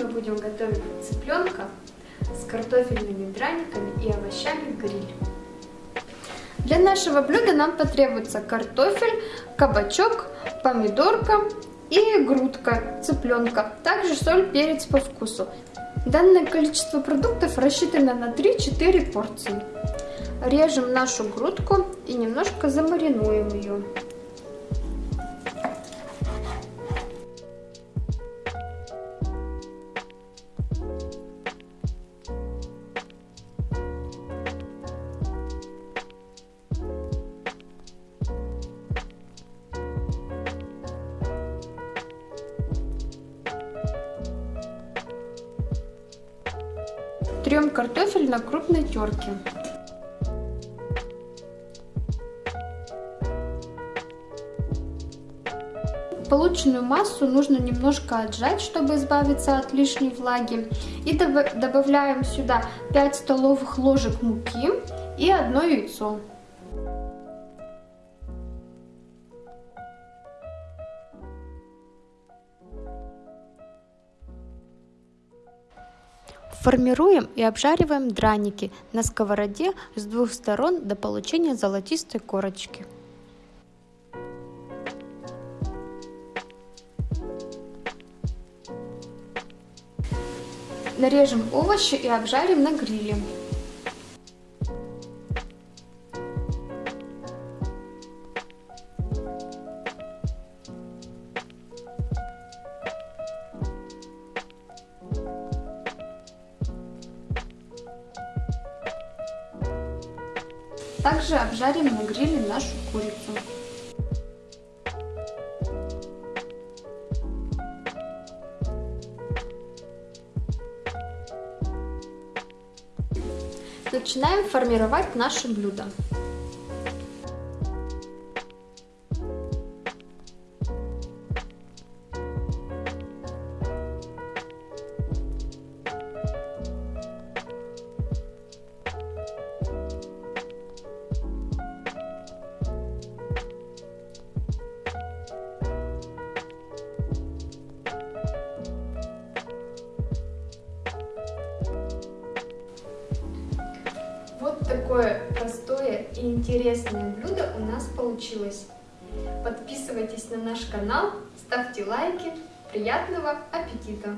мы будем готовить цыпленка с картофельными драниками и овощами гриль. Для нашего блюда нам потребуется картофель, кабачок, помидорка и грудка цыпленка. Также соль, перец по вкусу. Данное количество продуктов рассчитано на 3-4 порции. Режем нашу грудку и немножко замаринуем ее. Трем картофель на крупной терке. Полученную массу нужно немножко отжать, чтобы избавиться от лишней влаги. И добавляем сюда 5 столовых ложек муки и одно яйцо. Формируем и обжариваем драники на сковороде с двух сторон до получения золотистой корочки. Нарежем овощи и обжарим на гриле. Также обжарим на гриле нашу курицу. Начинаем формировать наше блюдо. Вот такое простое и интересное блюдо у нас получилось. Подписывайтесь на наш канал, ставьте лайки. Приятного аппетита!